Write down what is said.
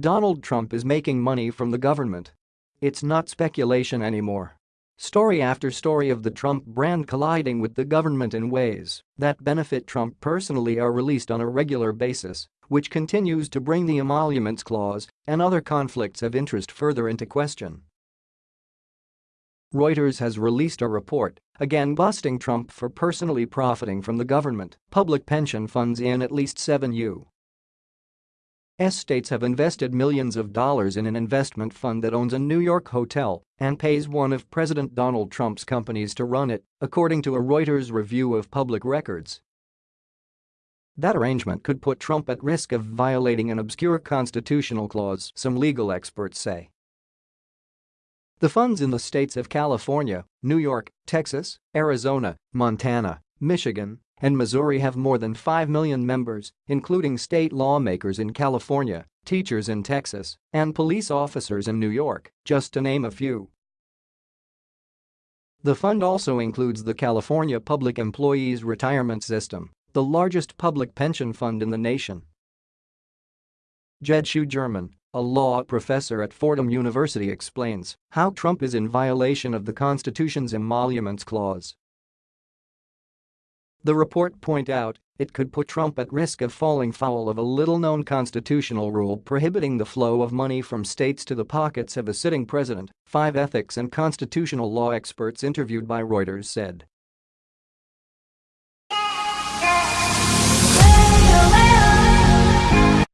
Donald Trump is making money from the government. It's not speculation anymore. Story after story of the Trump brand colliding with the government in ways that benefit Trump personally are released on a regular basis, which continues to bring the emoluments clause and other conflicts of interest further into question. Reuters has released a report, again busting Trump for personally profiting from the government, public pension funds in at least seven U. S states have invested millions of dollars in an investment fund that owns a New York hotel and pays one of President Donald Trump's companies to run it, according to a Reuters review of public records. That arrangement could put Trump at risk of violating an obscure constitutional clause, some legal experts say. The funds in the states of California, New York, Texas, Arizona, Montana, Michigan, and Missouri have more than 5 million members, including state lawmakers in California, teachers in Texas, and police officers in New York, just to name a few. The fund also includes the California Public Employees Retirement System, the largest public pension fund in the nation. Jed Shugerman, a law professor at Fordham University explains how Trump is in violation of the Constitution's emoluments clause. The report point out it could put Trump at risk of falling foul of a little-known constitutional rule prohibiting the flow of money from states to the pockets of a sitting president, five ethics and constitutional law experts interviewed by Reuters said.